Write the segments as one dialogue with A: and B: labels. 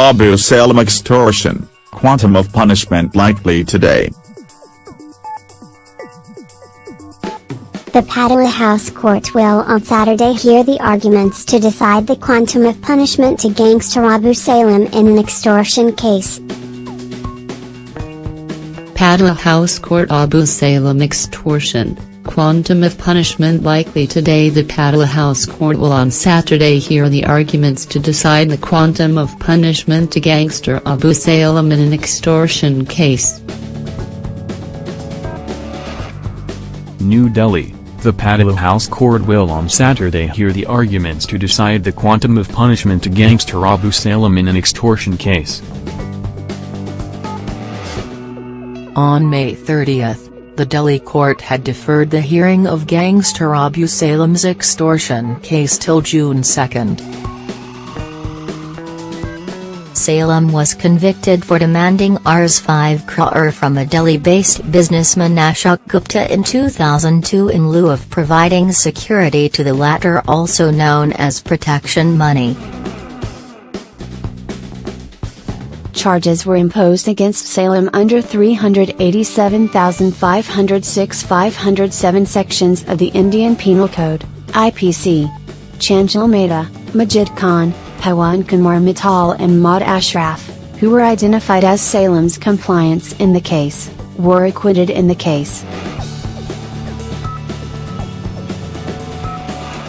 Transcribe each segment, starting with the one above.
A: Abu Salem extortion, quantum of punishment likely today.
B: The Patiala House Court will on Saturday hear the arguments to decide the quantum of punishment to gangster Abu Salem in an extortion case.
C: Patiala House Court Abu Salem extortion, quantum of punishment likely today The Patiala House Court will on Saturday hear the arguments to decide the quantum of punishment to gangster Abu Salem in an extortion case.
D: New Delhi the Patiala House Court will on Saturday hear the arguments to decide the quantum of punishment to gangster Abu Salem in an extortion case.
E: On May 30, the Delhi court had deferred the hearing of gangster Abu Salem's extortion case till June 2.
F: Salem was convicted for demanding Rs 5 crore from a Delhi-based businessman Ashok Gupta in 2002 in lieu of providing security to the latter also known as protection money.
G: Charges were imposed against Salem under 387,506 507 sections of the Indian Penal Code, IPC. Chanchal Mehta, Majid Khan, Pawan Kumar Mittal and Maud Ashraf, who were identified as Salem's compliance in the case, were acquitted in the case.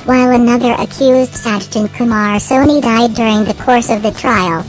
B: While another accused Sajjan Kumar Soni died during the course of the trial,